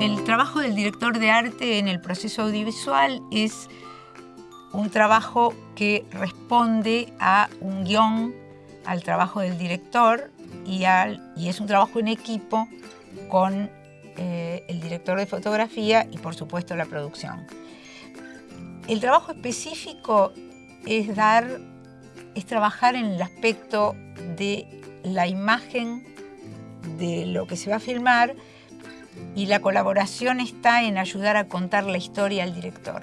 El trabajo del director de arte en el proceso audiovisual es un trabajo que responde a un guion, al trabajo del director y, y es un trabajo en equipo con eh, el director de fotografía y por supuesto la producción. El trabajo específico es dar, es trabajar en el aspecto de la imagen de lo que se va a filmar y la colaboración está en ayudar a contar la historia al director.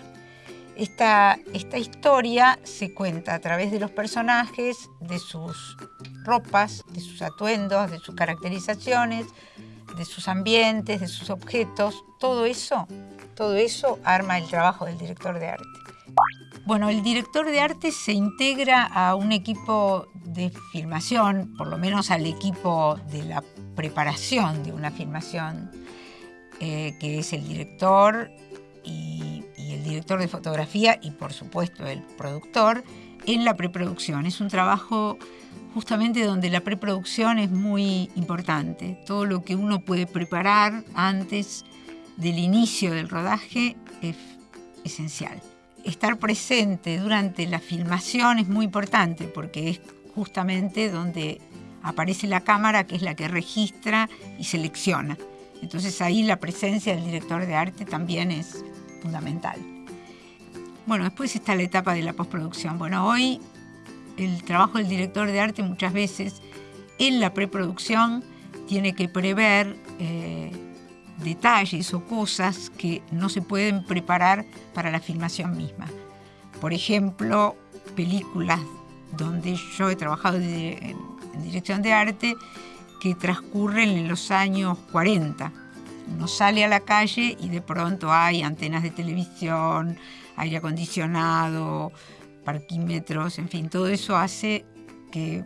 Esta, esta historia se cuenta a través de los personajes, de sus ropas, de sus atuendos, de sus caracterizaciones, de sus ambientes, de sus objetos, todo eso, todo eso arma el trabajo del director de arte. Bueno, el director de arte se integra a un equipo de filmación, por lo menos al equipo de la preparación de una filmación, eh, que es el director y, y el director de fotografía y por supuesto el productor, en la preproducción. Es un trabajo justamente donde la preproducción es muy importante. Todo lo que uno puede preparar antes del inicio del rodaje es esencial. Estar presente durante la filmación es muy importante porque es justamente donde aparece la cámara que es la que registra y selecciona. Entonces ahí la presencia del director de arte también es fundamental. Bueno, después está la etapa de la postproducción. Bueno, hoy el trabajo del director de arte muchas veces en la preproducción tiene que prever eh, detalles o cosas que no se pueden preparar para la filmación misma. Por ejemplo, películas donde yo he trabajado en dirección de arte que transcurren en los años 40. Uno sale a la calle y de pronto hay antenas de televisión, aire acondicionado, parquímetros, en fin, todo eso hace que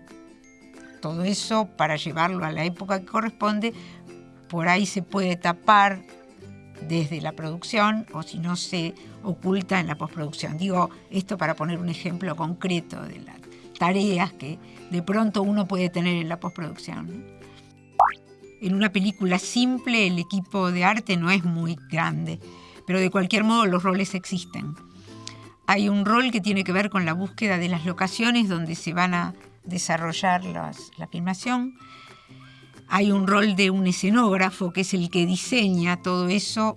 todo eso, para llevarlo a la época que corresponde, por ahí se puede tapar desde la producción o si no se oculta en la postproducción. Digo esto para poner un ejemplo concreto de las tareas que de pronto uno puede tener en la postproducción. En una película simple el equipo de arte no es muy grande, pero de cualquier modo los roles existen. Hay un rol que tiene que ver con la búsqueda de las locaciones donde se van a desarrollar la filmación. Hay un rol de un escenógrafo que es el que diseña todo eso,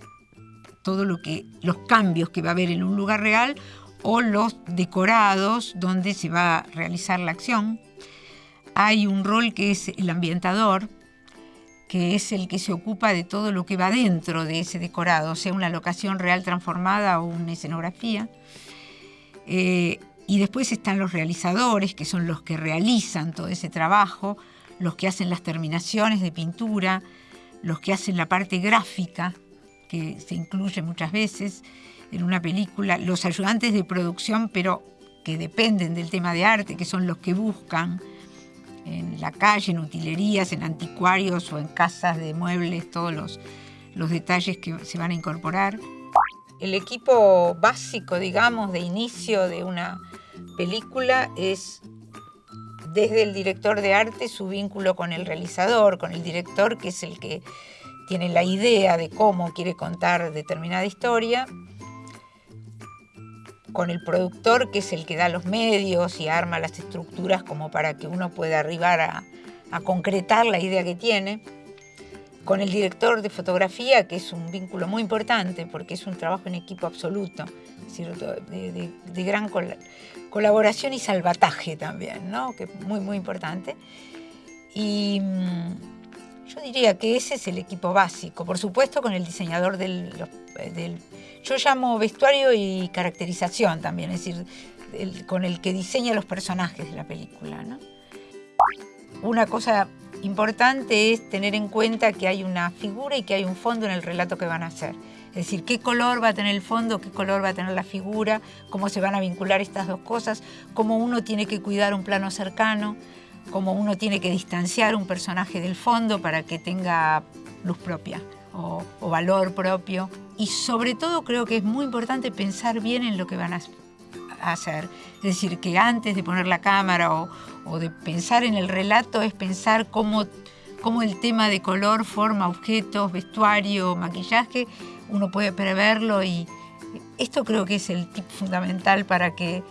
todo lo que los cambios que va a haber en un lugar real o los decorados donde se va a realizar la acción. Hay un rol que es el ambientador, que es el que se ocupa de todo lo que va dentro de ese decorado, sea una locación real transformada o una escenografía. Eh, y después están los realizadores, que son los que realizan todo ese trabajo, los que hacen las terminaciones de pintura, los que hacen la parte gráfica, que se incluye muchas veces en una película, los ayudantes de producción, pero que dependen del tema de arte, que son los que buscan en la calle, en utilerías, en anticuarios o en casas de muebles, todos los, los detalles que se van a incorporar. El equipo básico, digamos, de inicio de una película es desde el director de arte su vínculo con el realizador, con el director que es el que tiene la idea de cómo quiere contar determinada historia, con el productor que es el que da los medios y arma las estructuras como para que uno pueda arribar a, a concretar la idea que tiene con el director de fotografía, que es un vínculo muy importante porque es un trabajo en equipo absoluto, de, gran colaboración y salvataje también, ¿no? que es muy, muy importante. Y mm, yo diría que ese es el equipo básico, por supuesto con el diseñador del, yo llamo vestuario y caracterización también, es decir, con el que diseña los personajes de la película. ¿no? Una cosa importante es tener en cuenta que hay una figura y que hay un fondo en el relato que van a hacer. Es decir, qué color va a tener el fondo, qué color va a tener la figura, cómo se van a vincular estas dos cosas, cómo uno tiene que cuidar un plano cercano, cómo uno tiene que distanciar un personaje del fondo para que tenga luz propia o, valor propio y sobre todo creo que es muy importante pensar bien en lo que van a hacer. Es decir, que antes de poner la cámara o, de pensar en el relato es pensar cómo, cómo el tema de color, forma, objetos, vestuario, maquillaje, uno puede preverlo y esto creo que es el tip fundamental para que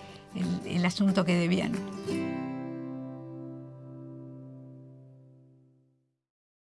el asunto quede bien.